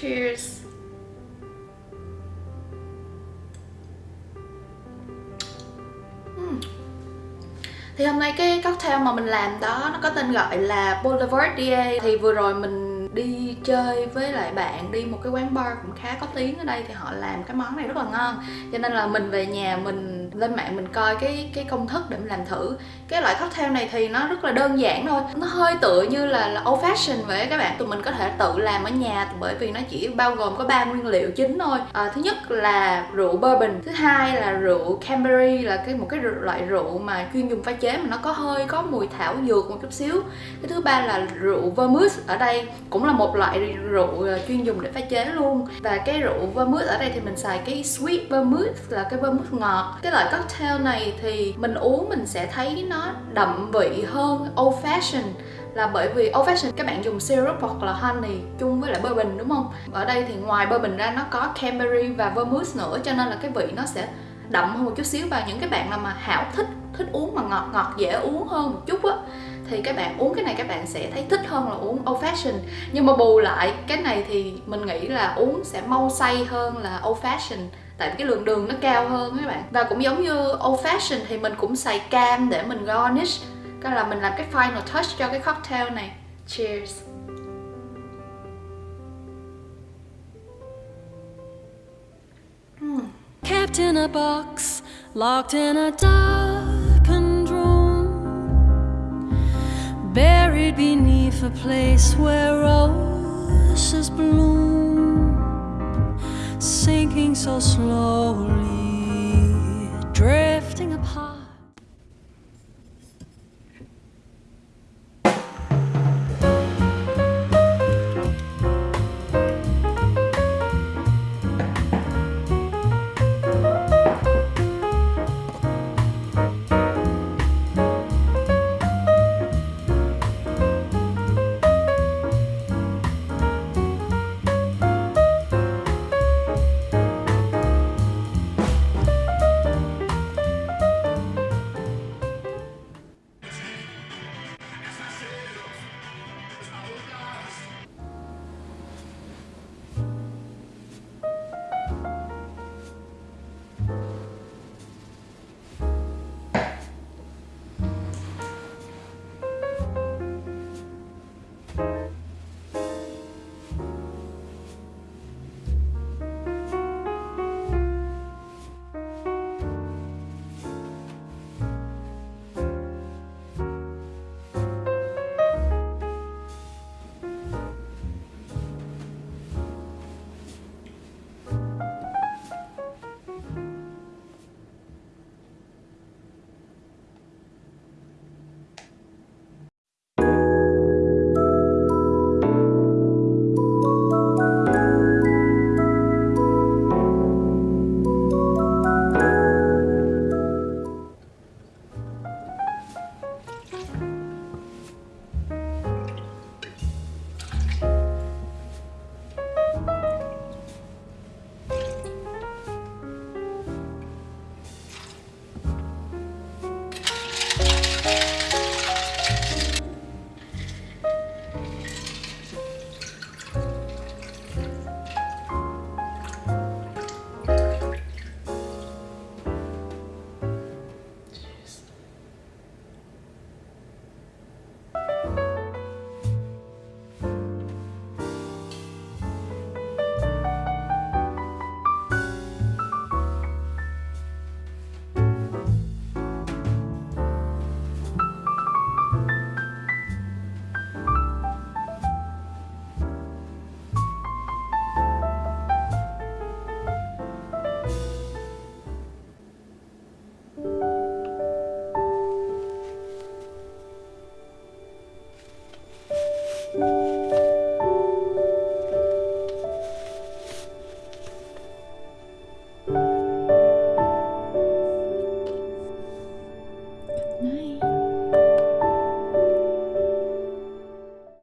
Cheers. Uhm. Thì hôm nay cái cocktail mà mình làm đó, nó có tên gọi là Boulevardier Thì vừa rồi mình đi chơi với lại bạn, đi một cái quán bar cũng khá có tiếng ở đây, Thì họ làm cái món này rất là ngon Cho nên là mình về nhà mình lên mạng mình coi cái cái công thức để mình làm thử. Cái loại cocktail này thì nó rất là đơn giản thôi. Nó hơi tựa như là, là old fashion vậy các bạn. Tụi mình có thể tự làm ở nhà bởi vì nó chỉ bao gồm có ba nguyên liệu chính thôi. À, thứ nhất là rượu bourbon thứ hai là rượu Canberry là cái một cái loại rượu mà chuyên dùng pha chế mà nó có hơi có mùi thảo dược một chút xíu. Cái thứ ba là rượu vermouth ở đây cũng là một loại rượu ờ, chuyên dùng để pha chế luôn. Và cái rượu vermouth ở đây thì mình xài cái sweet vermouth là cái vermouth ngọt. Cái loại cocktail này thì mình uống mình sẽ thấy nó đậm vị hơn old fashion là bởi vì old fashion các bạn dùng syrup hoặc là honey chung với lại bourbon, đúng không? Ở đây thì ngoài bourbon ra nó có Canberry và vermouth nữa, cho nên là cái vị nó sẽ đậm hơn một chút xíu. Và những cái bạn nào mà hảo thích thích uống mà ngọt ngọt dễ uống hơn một chút á, thì các bạn uống cái này các bạn sẽ thấy thích hơn là uống old fashion nhưng mà bù lại, cái này thì mình nghĩ là uống sẽ mau say hơn là old fashion tại vì cái lượng đường nó cao hơn các bạn. Và cũng giống như old fashion thì mình cũng xài cam để mình garnish. Cái là mình làm cái final touch cho cái cocktail này. Cheers. Hmm. Kept in a box, locked in a darkened room Buried beneath a place where roses bloom. Sinking so slowly